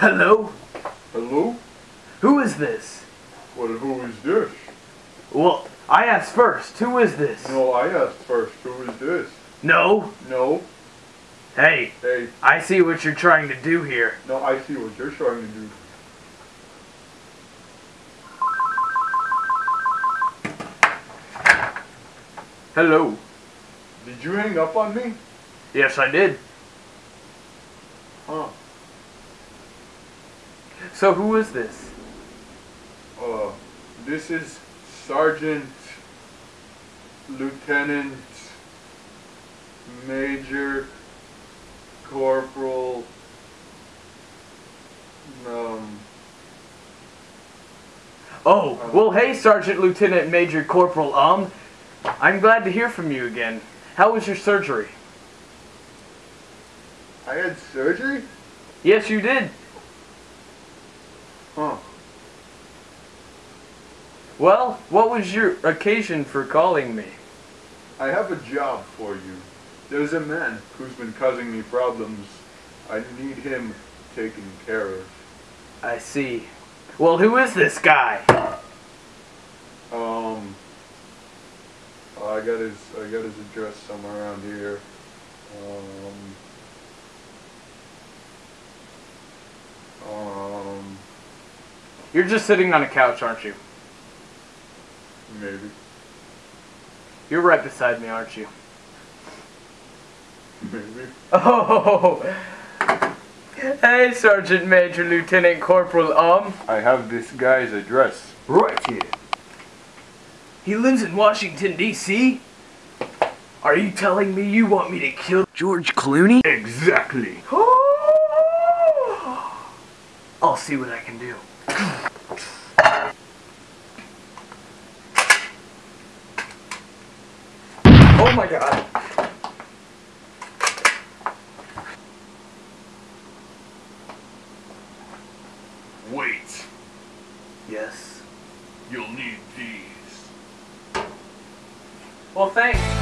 Hello? Hello? Who is this? Well, who is this? Well, I asked first. Who is this? No, I asked first. Who is this? No? No. Hey, Hey, I see what you're trying to do here. no, I see what you're trying to do. Hello. Did you hang up on me? Yes, I did. Huh. So who is this? Uh, this is Sergeant, Lieutenant, Major, Corporal, um, Oh, well, hey, Sergeant Lieutenant Major Corporal Um. I'm glad to hear from you again. How was your surgery? I had surgery? Yes, you did. Huh. Well, what was your occasion for calling me? I have a job for you. There's a man who's been causing me problems. I need him taken care of. I see. Well, who is this guy? Um, I got his I got his address somewhere around here. You're just sitting on a couch, aren't you? maybe, You're right beside me, aren't you? maybe. Oh! Hey, Sergeant Major Lieutenant Corporal Um. I have this guy's address right here. He lives in Washington, D.C.? Are you telling me you want me to kill George Clooney? Exactly. I'll see what I can do. Oh my god. Wait, Yes. you'll need these. Well, thanks.